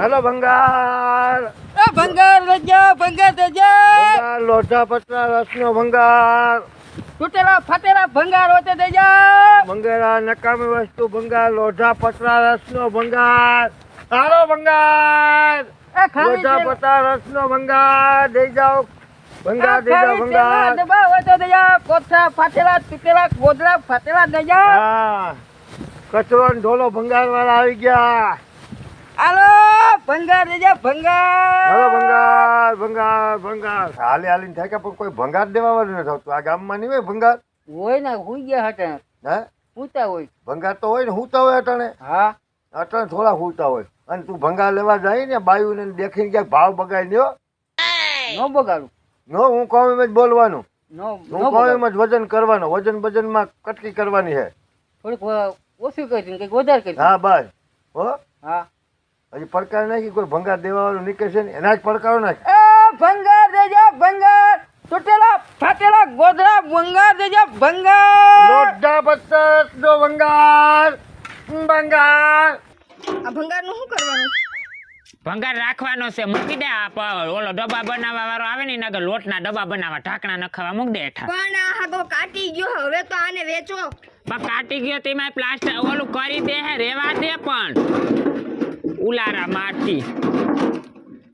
હાલો ભંગાર. એ ભંગાર રજા ભંગાર રજા. લોઢા પતરા રસનો ભંગાર. તૂટેલા ફાટેલા ભંગાર હોતે દેજા ભંગારા નકામી વસ્તુ ભંગાર લોઢા પતરા રસનો ભંગાર. સારો ભંગાર. એ ખાલી લોઢા. પતરા રસનો ભંગાર. દઈ જાઓ. ભંગાર દઈ જાઓ ભંગાર. દબા હોતે દેજા કોથળા ફાટેલા તૂટેલા ગોદડા ફાટેલા દેજા હા. કચરો ઢોલો ભંગાર વાળા આવી ગયા. હાલો ભંગાર દેજા હાલો ભંગાર. ભંગાર ભંગાર ભંગાર. હાલે હાલીને થાય કે પણ કોઈ ભંગાર દેવા વાળું નથી આવતું. આ ગામમાં નહીં હોય ભંગાર? હોય ને હુઈ ગયા હતા હે? પૂતા હોય. ભંગાર તો હોય ને હુતા હોય અટાણે હા. અટાણે થોડા હુતા હોય. અને તું ભંગાર લેવા જાય ને બાયુને દેખીને ક્યાંક ભાવ બગાડી દો નો બગાડું. નો હું કહું એમ જ બોલવાનું. નો હું કહું એમ જ વજન કરવાનું. વજન વજનમાં કટકી કરવાની છે. થોડીક ઓછું કરી કંઈક વધારે કરી હા બસ હો? હા. હજી પડકાર નાખી કોઈ ભંગાર દેવાનું નીકળશે ને એના જ પડકારો નાખે. એ ભંગાર દેજા ભંગાર. તૂટેલા ફાટેલા ગોદડા ભંગાર દેજા ભંગાર. લોઢા પત્તર નો ભંગાર. ભંગાર. આ ભંગારનું શું કરવાનું? ભંગાર રાખવાનો છે મૂકી દે આ ઓલો ડબ્બા બનાવવા વાળો આવે ને એના લોટના ડબ્બા બનાવવા ઢાંકણા નખાવા મૂક દે હેઠા પણ આ હાગો કાટી ગયો હવે તો આને વેચો. પણ કાટી ગયો તેમાં પ્લાસ્ટર ઓલું કરી દે હે રેવા દે પણ. ઉલારા મારતી.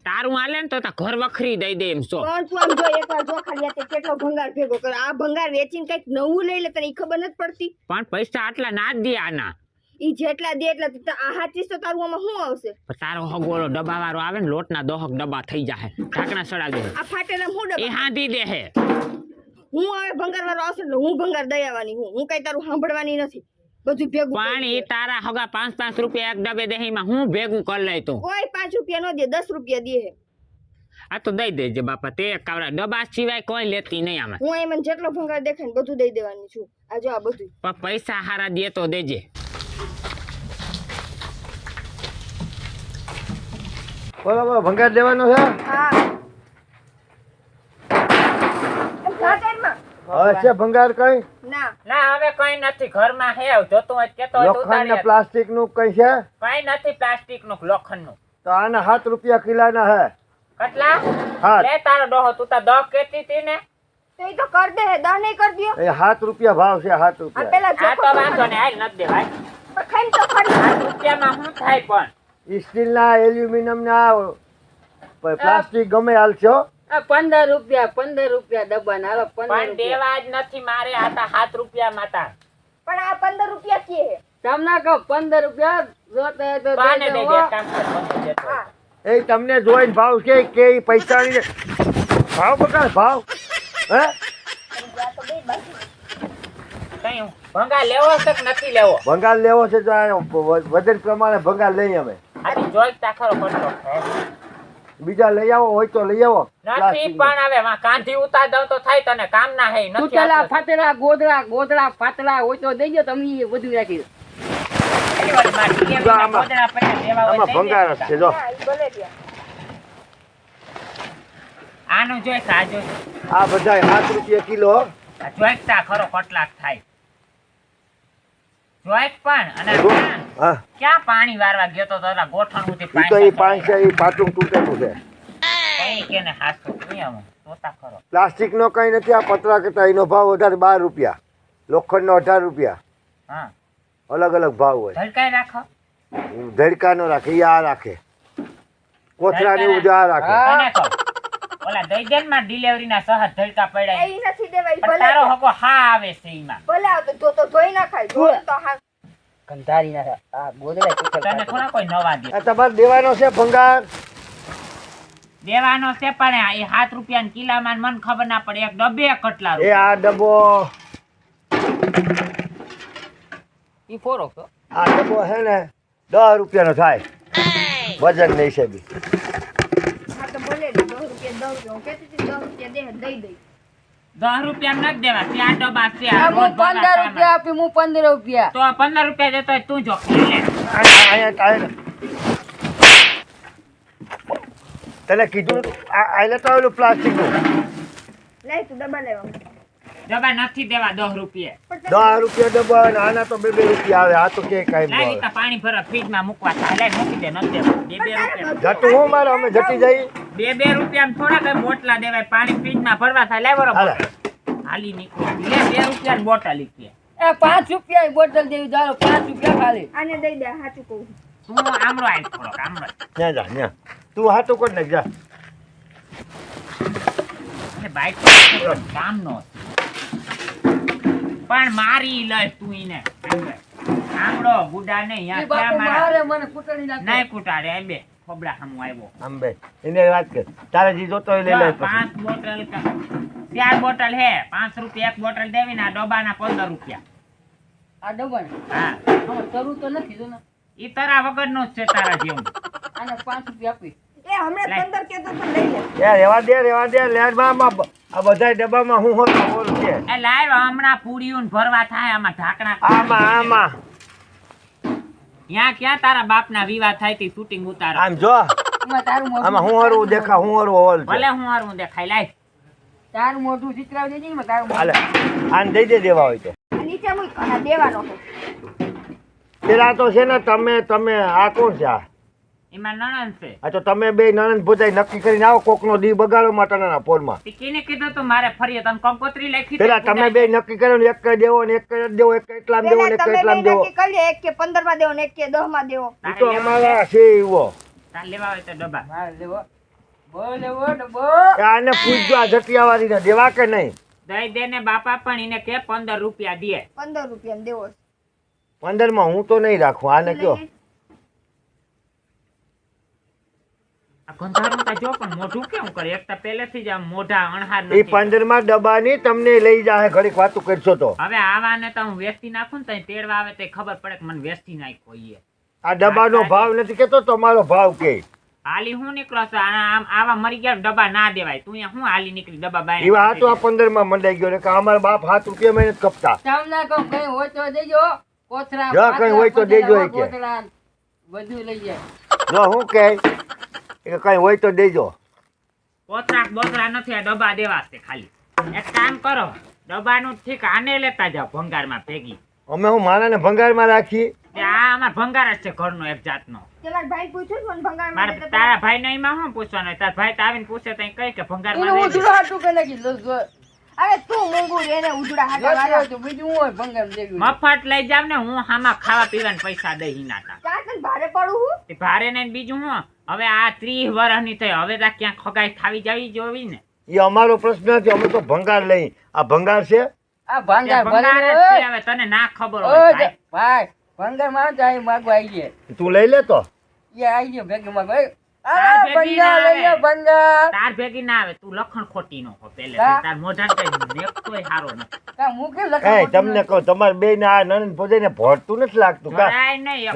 તારું હાલે ને તો તા ઘર વખરી દઈ દે એમ છો પણ તું આમ જો એકવાર જો ખાલી તે કેટલો ભંગાર ભેગો કરે. આ ભંગાર વેચીને કંઈક નવું લઈ લે તને ખબર નથી પડતી? પણ પૈસા આટલા ના દે આના. ઈ જેટલા દે એટલા તું આ હાચીસ તો તારું આમાં શું આવશે? તારો હગોળો ડબ્બા વાળો આવે ને લોટના દોહક ડબ્બા થઈ જાય ઢાંકણા સડાવી દે. આ ફાટેલા હું એ હાંધી દે હે. હું હવે ભંગાર વાળો આવશે ને હું ભંગાર દઈ આવવાની હું. હું કઈ તારું સાંભળવાની નથી. બધું ભેગું પણ. તારા હગા પાંચ પાંચ રૂપિયા એક ડબે ડબ્બે એમાં હું ભેગું કરી લઈ તું? કોઈ પાંચ રૂપિયા ન દે દસ રૂપિયા દે. આ તો દઈ દેજે બાપા તે કાવડા ડબ્બા સિવાય કોઈ લેતી નહીં આમાં. હું એમને જેટલો ભંગાર દેખાય ને બધું દઈ દેવાની છું. આ જો આ બધું. પણ પૈસા હારા દે તો દેજે. બોલો બોલો ભંગાર દેવાનો છે? હા. ભંગાર કઈ? ના. ના હવે કઈ નથી. ઘરમાં હે જોતું હોય કેતો લોખંડ ને પ્લાસ્ટિકનું કઈ છે? કઈ નથી પ્લાસ્ટિકનું લોખંડનું તો આના હાથ રૂપિયા કિલાના હે. કેટલા? હા લે તારો ડોહો. તું તો દહ કેતી હતી ને? તો ઈ તો કર દે હે. દા નહીં કર દયો. એ સાત રૂપિયા ભાવ છે આ રૂપિયા. પેલા આ તો વાંધો ને હાલ. નથી દેવાય પણ ખાઈને તો ખરી. આ રૂપિયામાં શું થાય પણ? સ્ટીલ ના એલ્યુમિનિયમ ના પ્લાસ્ટિક ગમે હાલશો પંદર રૂપિયા પંદર રૂપિયા ડબ્બા ના પંદર દેવા જ નથી મારે આ સાત રૂપિયા માતા. પણ આ પંદર રૂપિયા કે તમને કહો પંદર રૂપિયા જોતા તો એ તમને જોઈને ભાવ છે કે પૈસા ભાવ બકા ભાવ. હે? આ તો બે બાજુ કઈ ભંગા લેવો છે કે નથી લેવો? ભંગાર લેવો છે તો વજન પ્રમાણે ભંગાર લઈ અમે. જોઈ તાખરો ખરો ખર્ચો બીજા લઈ આવો હોય તો લઈ આવો. નથી પણ હવે માં કાંધી ઉતાર દઉં તો થાય તને કામ ના હે નથી તૂટેલા. ફાટેલા ગોદડા ગોદડા ફાટેલા હોય તો દઈ દો તમે એ બધું રાખી આનું જોઈ તા, આ બધા સાત રૂપિયા કિલો જોઈતા ખરો કટલાક થાય. પણ અને ક્યાં- પાણી વારવા ગયો તો તારા ગોઠણ તો ઈ પાંચ છે એ પાટું તૂટેલું છે. કઈ કેને હાસો નિયમ ખરો. પ્લાસ્ટિક નો કઈ નથી આ પતરા કરતા એનો ભાવ વધારે બાર રૂપિયા. લોખંડ નો અઢાર રૂપિયા. હા. અલગ અલગ ભાવ હોય. ધડકાઈ રાખો. ધડકા નો રાખે આ રાખે. કોથળા ને આ રાખે. ઓલા દઈ માં ડિલિવરી ના સહજ ધડકા પડ્યા એ નથી દેવાય ઈ તારો હકો હા આવે છે ઈમાં. ભલે આવતો તો ધોઈ નાખાય. તો હા. કંધારી ના આ ગોદડે તને થોડા કોઈ નવા દે. આ તમારે દેવાનો છે ભંગાર? દેવાનો છે પણ આ એ સાત રૂપિયા કિલામાં મન ખબર ના પડે. એક ડબ્બે કટલા એ આ ડબ્બો. ઈ ફોરો છો. આ ડબ્બો છે ને દસ રૂપિયાનો થાય. વજન નહીં છે બી હા તો બોલે 10 રૂપિયા 10 રૂપિયા. કેતી 10 રૂપિયા દે દઈ દઈ. દસ રૂપિયા નથી દેવા. ચાર ડબ્બા છે. હું પંદર રૂપિયા આપી હું પંદર રૂપિયા. તો પંદર રૂપિયા દેતો તું જો. તને કીધું આ આ લેતો આવેલું પ્લાસ્ટિકનું. લઈ તું ડબ્બા લેવા ડબ્બા નથી દેવા દસ રૂપિયા. પણ દસ રૂપિયા ડબ્બા આના તો બે બે રૂપિયા આવે આ તો કે કાંઈ ન લાવી આવે. તો પાણી ભરવા મૂકવા થાય. મૂકી દે નથી દેવા. બે બે રૂપિયા. જતું હું મારે અમે જટી જઈ બે બે રૂપિયા થોડા કઈ બોટલા દેવાય. પાણી ફ્રીજમાં ભરવા થાય લેવરો હાલી. નીકળો. લે બે રૂપિયા બોટલ લીધી એ પાંચ રૂપિયા બોટલ દેવી જાઓ પાંચ રૂપિયા ખાલી. આને દઈ દે હાચું કહું. તું આમરો આઈ થોડો આમરો ત્યાં જા ત્યાં તું હાટું કરી નાખ જા. એટલે બાઈક કામ નો પણ મારી લઈશ તું એને. આમળો ગુડા ને એ યા બાપુ ક્યાં મારા મને નાખે. નહીં કુટાડે એમ બે ખબડા સામું આવ્યો. આમ એને વાત કર. તારે જે જોતો લઈ લે પાંચ બોટલ ચાર બોટલ હે પાંચ રૂપિયા એક બોટલ દેવી ને આ ડબ્બાના પંદર રૂપિયા. આ ડબલ હા. આમાં તો નથી જો ને ઈ તારા વગર નો જ છે તારા જેવું. આને પાંચ રૂપિયા આપી. એ હમણાં લાય. કેતો તો લઈ લે. યાર રેવા દે રેવા દે લેરમાં આ બધા ડબ્બામાં હું હોતો બોલ છે એ લાવ હમણાં પૂરીયું ભરવા થાય આમાં ઢાંકણા આમાં આમાં. ત્યાં ક્યાં તારા બાપના વિવાહ થાય તી શૂટિંગ ઉતારો. આમ જો. તારું આમાં હું હરવું દેખા હું હરવું હોલ ભલે હું હારું દેખાય લાય. તારું મોઢું ચિતરાવી દેજે ને તારું હાલે. આને દઈ દે દેવા હોય તો. નીચે મૂક દેવાનો છે પેલા તો છે ને તમે તમે આ કોણ છે આ? એમાં નણંદ છે. આ તો તમે બે નણંદ ભોજાઈ નક્કી કરીને આવો કોકનો દી બગાડો માટાના ફોનમાં. તે કીધું તું મારે ફરીએ તને કંકોત્રી લખી પેલા તમે બે નક્કી કર્યો ને એક દેવો ને એક કઈ દેવો એક એટલામ દેવો ને એક તમે દેવો. નક્કી કરી એક કે પંદરમાં દેવો ને એક કે દહમાં દેવો એ તો અમારા છે એવો તાર લેવા હોય તો ડબ્બા મારે લેવો. બો લેવો ડબ્બો આને પૂછજો આ જટિયાવાળી ને દેવા કે નહીં? દઈ દે ને બાપા પણ એને કે પંદર રૂપિયા દે. પંદર રૂપિયા દેવો પંદરમાં હું તો નહીં રાખું આને કયો? આ ગંધારું તા જો પણ મોઢું કેવું કરે? એક તો પહેલેથી જ આમ મોઢા અણહાર નથી. પંદરમાં ડબ્બાની તમને લઈ જાય ઘડીક વાતું કરશો તો. હવે આવાને તો હું વેચી નાખું ને તો તેડવા આવે તો ખબર પડે કે મને વેચી નાખ્યો ઈએ આ ડબ્બાનો ભાવ નથી કેતો તમારો ભાવ કે. હાલી હું નીકળો છો? આમ આવા મરી ગયા ડબ્બા ના દેવાય. તું અહીંયા હું હાલી નીકળી ડબ્બા બાય એવા હાથો આ પંદરમાં મંડાઈ ગયો ને કે અમારા બાપ હાથ રૂપિયા મહેનત કપતા. તમને કહું કઈ હોય તો દેજો. કોથળા જો કઈ હોય તો દેજો કે. બધું લઈ જાય. જો હું કે એ કઈ હોય તો દેજો. પોતરાક બોતરા નથી આ ડબ્બા દેવા છે ખાલી. એક કામ કરો ડબ્બાનું ઠીક આને લેતા જાઓ ભંગારમાં ભેગી. અમે હું મારાને ભંગારમાં રાખીએ આ અમાર ભંગાર જ છે ઘરનો એક જાતનો. પેલા ભાઈ પૂછ્યું છે ભંગારમાં મારે તારા ભાઈ ને એમાં શું પૂછવાનું હોય? તારા ભાઈ તો આવીને પૂછે તો કઈ કે હાટું લો અરે તું એને હાથા જોતી તો બીજું હું ભંગાર દેવી મફત લઈ જાવ ને હું આમાં ખાવા પીવાના પૈસા દઈ ના? ચાર ભારે પડું હું? ભારે ને બીજું હું હવે આ ત્રીસ વર્ષની થઈ હવે તો ક્યાંક ખગાઈ ખાવી જવી જોવી ને. એ અમારો પ્રશ્ન છે અમે તો ભંગાર લઈ. આ ભંગાર છે? આ ભંગાર ભંગાર જ છે હવે તને ના ખબર હોય ભાઈ ભંગારમાં જાય માગવા આવી જાય તું લઈ લે તો. એ આવી ગયો ભેગી માગવા તાર આ ભેગી ના આવે. તું લખણ ખોટી નો પેલે. તાર મોઢા હારો કા તમને કહું તમારે બે ને આ નણંદ ને ભરતું નથી લાગતું કા?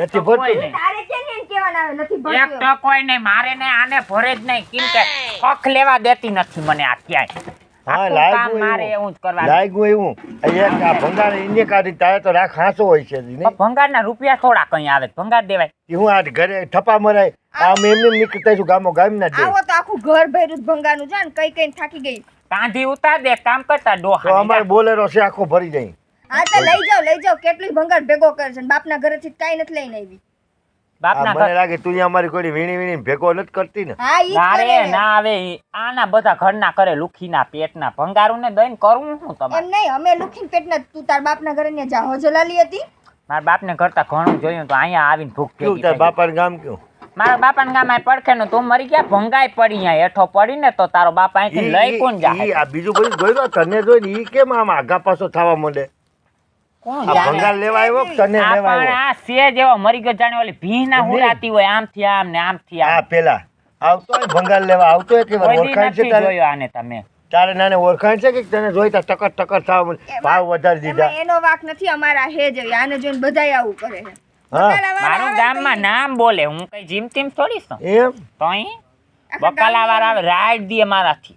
નથી ભરતું? નહીં. તારે છે ને એમ આવે નથી ભરતું તો કોઈ નહીં. મારે ને આને ભરે જ નહીં. કેમ કે હક લેવા દેતી નથી મને આ ક્યાંય. હા લાગ્યું મારે એવું. જ કરવાનું. લાગ્યું એવું. આ એક આ ભંગાર એને કાઢી તારે તો રાખ હાંસો હોય છે ભંગારના રૂપિયા થોડા કઈ આવે ભંગાર દેવાય. હું આ ઘરે ઠપા મરાય આમ એમને એમ નીકળતા છું ગામો ગામ ના દે આવો તો આખું ઘર ભર્યું ભંગારનું. છે ને કઈ કઈ થાકી ગઈ. કાંધી ઉતાર દે કામ કરતા તો અમાર અમારે બોલેરો છે આખો ભરી જાય હા તો લઈ જાઓ લઈ જાઓ. કેટલી ભંગાર ભેગો કરે છે બાપના ઘરેથી કાંઈ નથી લઈને આવી. બાપના મને લાગે તું અમારી કોઈ વીણી વીણી ભેગો નથી કરતી ને. હા ના રે કરે ના. આવે આના બધા ઘરના કરે લુખીના પેટના ભંગારું ને દઈને કરવું શું તમારે? એમ નહીં અમે લુખીન પેટના તું તાર બાપના ઘરે ને જાહો જલાલી હતી. મારા બાપને કરતા ઘણું જોયું તો અહીંયા આવીને ભૂખ કેવું તાર બાપાનું ગામ કેવું? મારા બાપાના ગામ આ પડખે નું તું મરી ગયા ભંગાઈ પડી અહીંયા. હેઠો પડીને તો તારો બાપ અહીંથી લઈ કોણ જાય આ બીજું બધું જોઈ તને જોઈ ઈ કેમ આમ આગા પાછો થવા માંડે? ભંગાર લેવા આવ્યો તને લેવા આવ્યો? આ સેજ એવો મરી ગયો જાણે ઓલી ભીના નહીં. હુરાતી હોય આમથી આમ ને આમથી આ આમ. પેલા. આવતો હોય ભંગાર લેવા આવતો હોય કે ઓળખાણ છે તારે? આને તમે. તારે નાને ઓળખાણ છે કે તને જોઈતા ટકર ટકર થવા ભાવ વધારી દીધા. એનો વાક નથી અમારા હે આને જોઈને બધાય આવું કરે છે. મારું આવે ગામમાં નામ બોલે હું કઈ જીમ તીમ થોડી છું? એમ? વાળા આવે રાઈડ દે મારાથી.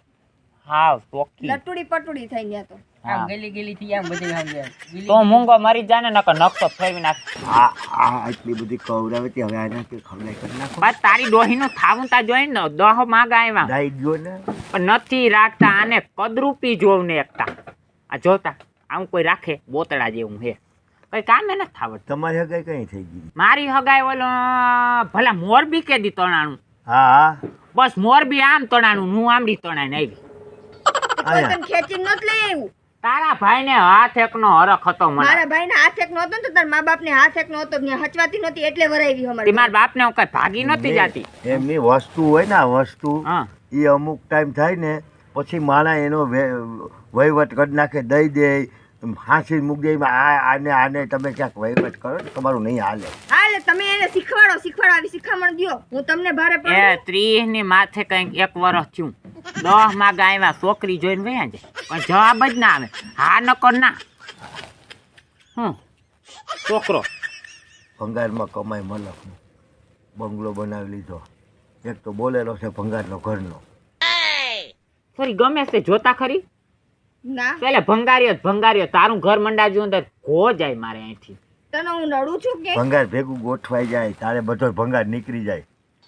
હાવ ચોખ્ખી લટુડી પટુડી થઈ ગયા તો. આમ ગલી ગલી થી આમ બધી આમ જાય. તો મૂંગો મારી જાને નકર નકશો ફેરવી નાખ. આ આ આટલી બધી કવરાવે તે હવે આને કે ખવડાય કરી નાખો. બસ તારી ડોહીનું થાવું તા જોઈ ને દોહ માગા આવ્યા દઈ ગયો ને. પણ નથી રાખતા આને કદરૂપી જોવ ને એકતા. આ જોતા આમ કોઈ રાખે બોતડા જેવું હે. કઈ કામે નથી થાવત તમારી હગાઈ કઈ થઈ ગઈ? મારી હગાઈ ઓલો ભલા મોરબી કે દી તણાણું? હા હા. બસ મોરબી આમ તણાણું હું આમડી તણાઈને આવી. કોઈ નથી લઈ આવ્યું. તારા ભાઈને હાથ એકનો હરખ હતો મને. મારા ભાઈને હાથ એક હતો ને તો તારા મા બાપને હાથ એક નહોતો ને હચવાતી નહોતી એટલે વરાવી અમારી મારા બાપને હું કઈ ભાગી નહોતી જાતી? એમની વસ્તુ હોય ને આ વસ્તુ હા. એ અમુક ટાઈમ થાય ને પછી માણા એનો વે- વહીવટ કરી નાખે દઈ દે ફાંસી મૂકી દઈ આ આને આને તમે ક્યાંક વહીવટ કરો તમારું નહીં હાલે. હા એટલે તમે એને શીખવાડો શીખવાડો આવી શીખામણ દ્યો. હું તમને ભારે એ પડું. ત્રીસની માથે કંઈક એક વર્ષ થયું. દસમાં ગાયમાં છોકરી જોઈને વયા જાય. પણ જવાબ જ ના આવે. હા નકર ના. હમ. છોકરો. ભંગારમાં કમાય મલક. બંગલો બનાવી લીધો. એક તો બોલેલો છે ભંગારનો ઘરનો. ફરી ગમે છે જોતા ખરી? ના. પેલે ભંગાર્યો ભંગાર્યો તારું ઘર મંડાજ્યું અંદર? ઘો જાય મારે અહીંથી. તને હું નડું છું કે? ભંગાર ભેગું ગોઠવાઈ જાય તારે બધો ભંગાર નીકળી જાય.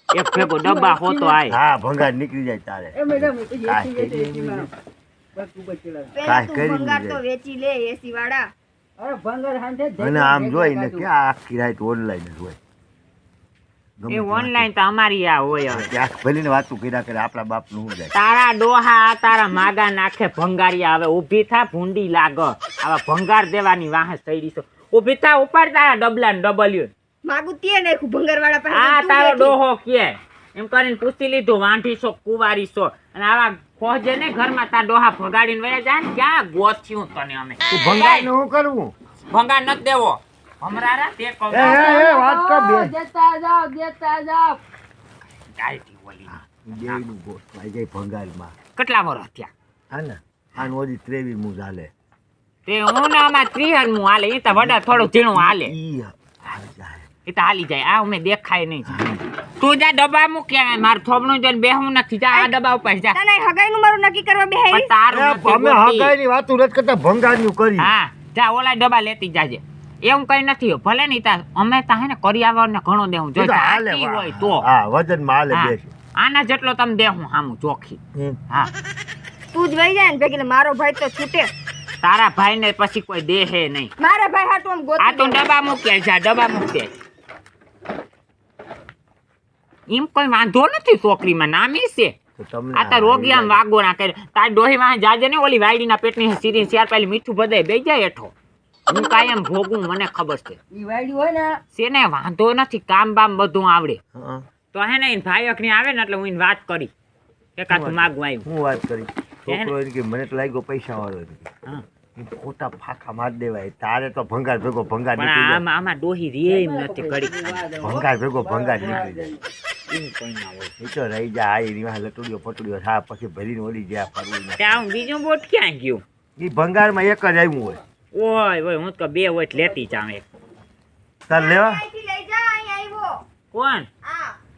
એક ભેગો ડબ્બા હોતો આય. હા ભંગાર નીકળી જાય તારે. એ મેડમ એ તો ભંગાર તો વેચી લે એસી વાળા. અરે ભંગાર હાંધે અને આમ જોઈને કે આ આખી રાત ઓનલાઈન જ હોય. એ તે ઓનલાઈન તો અમારી આ હોય હવે. વાંચે. ત્યાં ભલીને વાતું કર્યા કરે આપણા બાપનું શું તારા ડોહા તારા માગા નાખે ભંગારિયા. હવે ઊભી થા ભૂંડી લાગ. આવા ભંગાર દેવાની વાહ થઈ છો. ઊભી થા ઉપર તારા ડબલા ને ડબલ્યુ માગું તે નાખ્યું? ભંગાર વાળા પાસે આ તારો ડોહો કે એમ કરીને પૂછી લીધું વાંઢી છો કુવારી છો? અને આવા ખોજે ને ઘરમાં તારા ડોહા ભગાડીને વયા જાય ને ક્યાં ગોથ્યું તને અમે? ભંગાર કરવું ભંગાર નથી દેવો. હમરારા તે કહું એ, વાત કર બે. દેતા દેતા દેવીનું કેટલા હા ને ચાલે. તે હું ને આમાં ત્રીહન હું હાલે એ તો વડા થોડું ઝીણું હાલે. ઈ હાલ જાય. એ તો હાલી જાય આ અમે દેખાય નહીં. તું જા ડબ્બા મૂક્યા મારું થોબણું જોઈને બેહું નથી જા આ ડબ્બા ઉપર જા. તને હગાઈનું મારું નક્કી કરવા પણ તારું અમે ગોતી. હગાઈની વાતું કરતા ભંગારનું કરી. હા જા ઓલા ડબ્બા લેતી જાજે. એવું કઈ નથી ભલે નહીં તા અમે તા હે ને કરિયાવર ને ઘણો દેવું. જો ઈ તો હાલે જાતી વા. હોય તો. હા વજનમાં હાલે બેસી. આના જેટલો તમે દેહું હામું ચોખી. હા. તું જ વહી જાય ને ભેગી મારો ભાઈ તો છૂટે. તારા ભાઈ ને પછી કોઈ દેહે નહીં. મારા ભાઈ હાટુ આમ આ તો ગોતી ડબ્બા મૂક્યા જા ડબ્બા મૂકે એમ કોઈ વાંધો નથી છોકરીમાં નામી છે. આ તો રોગી આમ વાગો ના કરે. તાર ડોહી માં જાજે ને ઓલી વાયડીના પેટની સીરી ચાર પેલી મીઠું બધાય બે જાય હેઠો. હું કાયમ ભોગું મને ખબર છે. ઈ હોય ને સેને વાંધો નથી કામ બામ બધું આવડે. તો હે ને એને ભાઈ અખની આવે ને એટલે હું એને વાત કરી. એકાદ માગવા આવ્યું હું વાત કરી? છોકરો કે મને તો લાગ્યો પૈસા વાળો. હા. ખોટા ફાખા માર દેવાય. તારે તો ભંગાર ભેગો ભંગાર નીકળી આમાં આમાં ડોહી રે એમ નથી ઘડી ભંગાર ભેગો ભંગાર નીકળી જાય. એમ કોઈ ના હોય. એ તો રહી જાય આ એની વાંહે લટુડીઓ પટુડીઓ હા પછી ભરીને ઓળી ગયા ફરવું ત્યાં બીજું બોટ ક્યાં ગયું? એ ભંગારમાં એક જ આવ્યું હોય. ઓય ઓય હું તો બે હોય લેતી જાઉં એક. ચાલ લેવા? અહીંથી લઈ જા અહીં આવ્યો કોણ?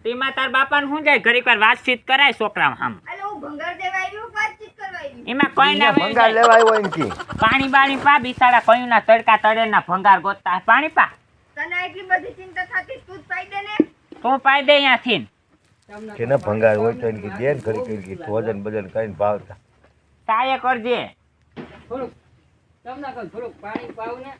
તેમાં તાર બાપા શું જાય? ઘરે વાર વાતચીત કરાય છોકરા આમ. એમાં કોઈ ના ભંગાર લેવા આવ્યો એનથી પાણી બાણી પા બિસાડા કયું ના તડકા તળે ના ભંગાર ગોતતા. પાણી પા. તને એટલી બધી ચિંતા થતી તું પાઈ દે ને. તું પાઈ દે અહીંયાથી કે ભંગાર હોય તો એને કે દે ને ઘડી ઘડી ભોજન ભજન કરીને ભાવતા. તાએ કરજે. તમને કહું થોડુંક પાણી પાવ ને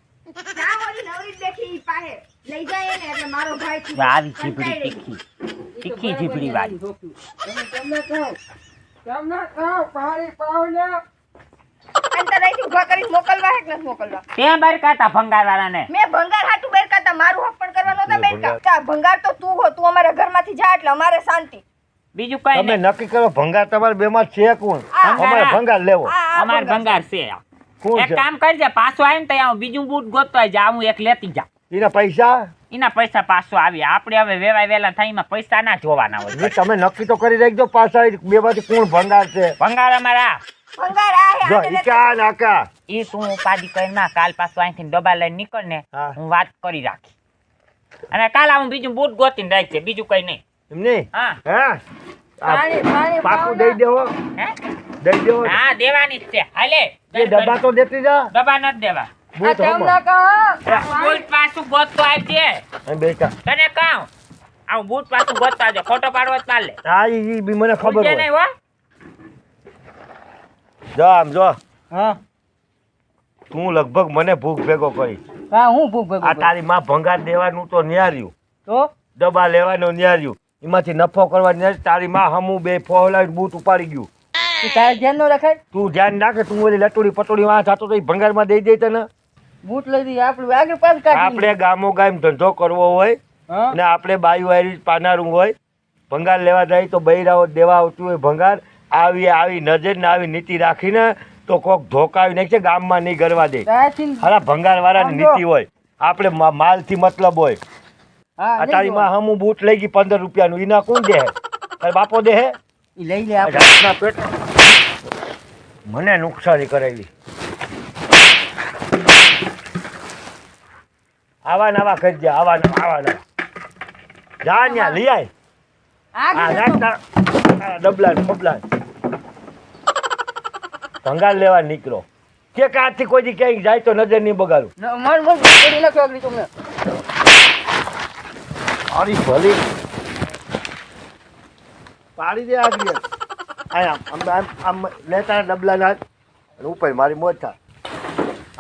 ભંગાર મેં ભંગાર હાટુ બેરકાતા મારું હક પણ કરવા નહોતા મેં ભંગાર- તો તું હો તું અમારા ઘરમાંથી જા એટલે અમારે શાંતિ. બીજું કઈ તમે નહીં. નક્કી કરો ભંગાર તમારે બેમાં છે કોણ? અમારે ભંગાર લેવો. આ ભંગાર. છે. એક કામ કરજે પાછો આવીને તો હું બીજું બૂટ ગોતવા જા હું એક લેતી જા એના પૈસા? એના પૈસા પાછો આવી. આપણે હવે વેવાય વેલા થાય એમાં પૈસા ના જોવાના હોય. તમે નક્કી તો કરી રાખજો પાછા બે બાજુ કોણ ભંગાર છે ભંગાર અમારા ઈ તું ઉપાધિ કરી ના કાલ પાછો અહીંથી ડબ્બા લઈને નીકળ ને હું વાત કરી રાખી. અને કાલ હું બીજું બૂટ ગોતીને રાખજે બીજું કઈ નહીં. એમ નહીં? હા. હા? પાકું દઈ દેવો. હે? દઈ દેવો. હા દેવાની જ છે. હાલે. એ ડબ્બા તો દેતી જા. ડબ્બા ન દેવા. બૂટ પાછું ગોતતો આવજે બેટા તને કહું આવું બૂટ પાછું ગોતતા આવજે ફોટો પાડવો જ પાડલે. હા ઈ બી મને ખબર છે નહીં હો. જો આમ જો. હા. તું લગભગ મને ભૂખ ભેગો કરી. હા હું ભૂખ ભેગો આ તારી માં ભંગાર દેવાનું તો ન્યાર્યું. તો? દબા લેવાનું ન્યાર્યું. એમાંથી નફો કરવા ન્યાર્યું. તારી માં હમું બે ફોહલાવી બૂટ ઉપાડી ગયું. તું તારે ધ્યાન ન રખાય? તું ધ્યાન રાખે તું ઓલી લટોડી પટોડી વાં જાતો તો ભંગારમાં દઈ દે તને. બૂટ લઈ દઈએ આપણે આગળ પાછ કાઢી આપણે ગામો ગામ ધંધો કરવો હોય અને આપણે બાયું વાયરી પાનારું હોય ભંગાર લેવા જાય તો બૈરાઓ દેવા આવતું હોય ભંગાર આવી આવી નજર ને આવી નીતિ રાખીને તો કોક ધોકાવી નાખશે ગામમાં નહીં ગરવા દે. હારા ભંગાર. વાળાની નીતિ હોય. આપણે માલથી મતલબ હોય. અત્યારે તારી માં હમું બૂટ લઈ ગઈ પંદર રૂપિયાનું. એના કોણ દે બાપો દે લઈ લે પેટ મને નુકસાની કરાવી આવા નવા કરજે આવા નવા આવા નવા. જા ન્યા લઈ આય. આ ડબલા બબલા ને. ભંગાર લેવા નીકળો. કે કાથી કોઈ ક્યાંય જાય તો નજર નહીં બગાડું. અરે ભલી. પાડી દે આગળ આમ આમ આમ લેતા ડબલા ના અને ઉપર મારી મોજ થાય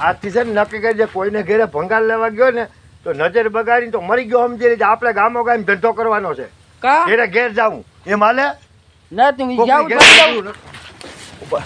આજથી છે ને નક્કી દે કોઈને ઘેરે ભંગાર લેવા ગયો ને તો નજર બગાડીને તો મરી ગયો સમજી લેજે આપણે ગામો ગામ ધંધો કરવાનો છે. ઘેરે ઘેર જાવું એ માલે ના તું જાવ ઉપર.